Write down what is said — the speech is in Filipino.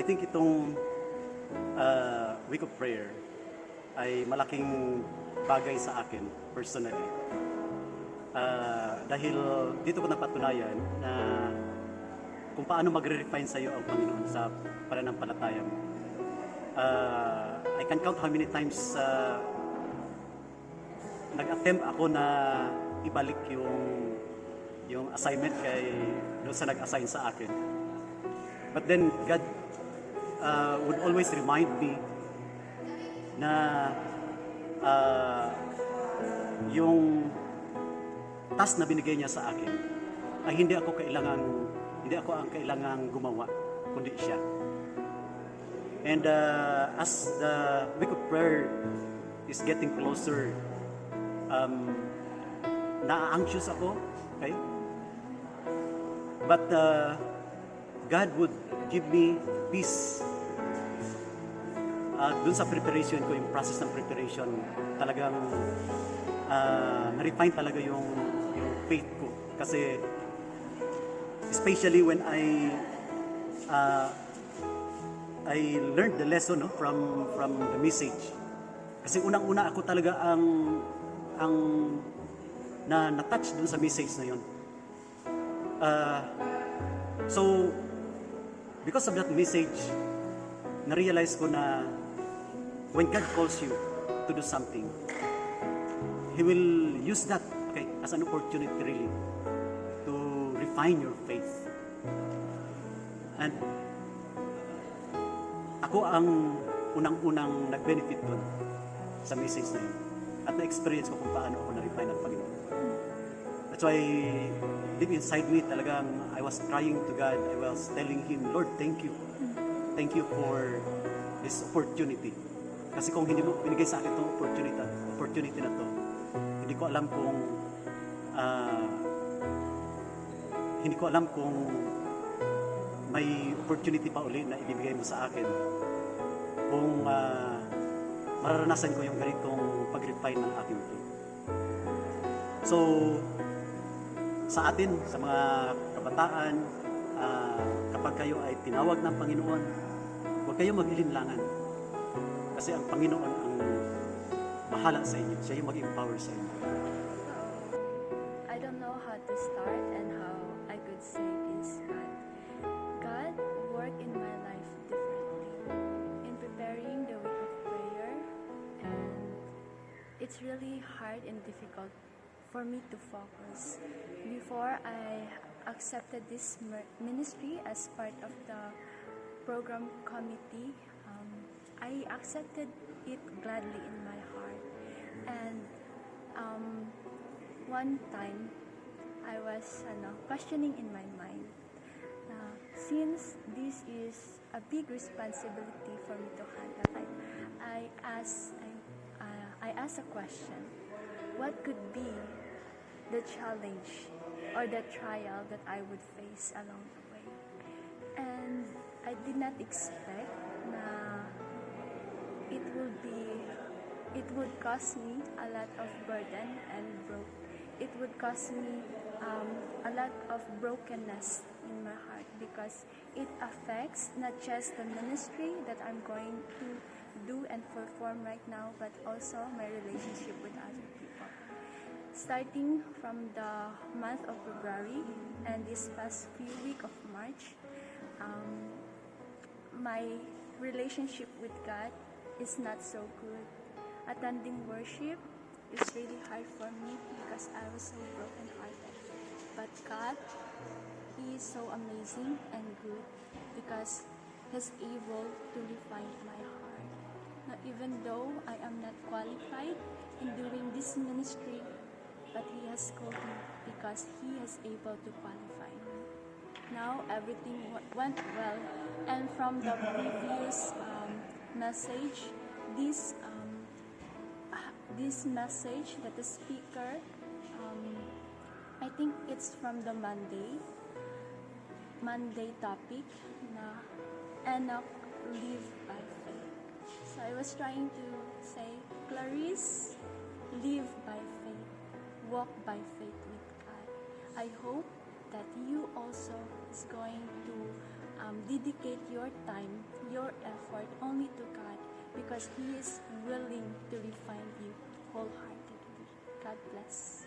I think itong uh, week of prayer ay malaking bagay sa akin personally. Uh, dahil dito ko napatunayan na kung paano magre-refine sa iyo ang Panginoon sa pananampalataya mo. Uh, I can count how many times uh, nag-attempt ako na ibalik yung yung assignment kay doon sa nag-assign sa akin. But then God uh, would always remind me na uh, yung task na binigay niya sa akin ay hindi ako kailangan hindi ako ang kailangang gumawa kundi siya. And uh, as the week of prayer is getting closer, um, na-anxious ako, okay? But uh, God would give me peace. Uh, dun sa preparation ko, yung process ng preparation, talagang uh, na-refine talaga yung, yung faith ko. Kasi especially when I uh, I learned the lesson no, from from the message. Kasi unang-una ako talaga ang ang na na-touch dun sa message na yun. Uh, so, because of that message, na-realize ko na when God calls you to do something, He will use that okay, as an opportunity really to refine your faith. And ako ang unang-unang nag-benefit doon sa message na yun. At na-experience ko kung paano ako na-refine ng Panginoon. That's why deep inside me talagang I was crying to God. I was telling Him, Lord, thank you. Thank you for this opportunity. Kasi kung hindi mo binigay sa akin itong opportunity, opportunity na to, hindi ko alam kung ah, hindi ko alam kung may opportunity pa uli na ibibigay mo sa akin kung ah, mararanasan ko yung ganitong pag-refine ng aking faith. So, sa atin, sa mga kabataan, ah, kapag kayo ay tinawag ng Panginoon, huwag kayo mag-ilinlangan. Kasi ang Panginoon ang bahala sa inyo. Siya yung mag-empower sa inyo. I don't know how to start and how I could say this, but God worked in my life differently in preparing the week of prayer, and it's really hard and difficult for me to focus. Before I accepted this ministry as part of the program committee, I accepted it gladly in my heart, and um, one time I was ano, questioning in my mind na since this is a big responsibility for me to handle I, I asked I, uh, I asked a question. What could be the challenge or the trial that I would face along the way? And I did not expect it would be it would cause me a lot of burden and broke it would cost me um, a lot of brokenness in my heart because it affects not just the ministry that I'm going to do and perform right now but also my relationship with other people. Starting from the month of February and this past few week of March um, my relationship with God is not so good. Attending worship is really hard for me because I was so broken-hearted. But God, He is so amazing and good because He's able to refine my heart. Now, even though I am not qualified in doing this ministry, but He has called me because He is able to qualify me now everything went well and from the previous um, message this um, this message that the speaker um, i think it's from the monday monday topic na enoch live by faith. So i was trying to say clarice live by faith walk by faith with god. I hope that you also is going to um, dedicate your time, your effort only to God because He is willing to refine you wholeheartedly. God bless.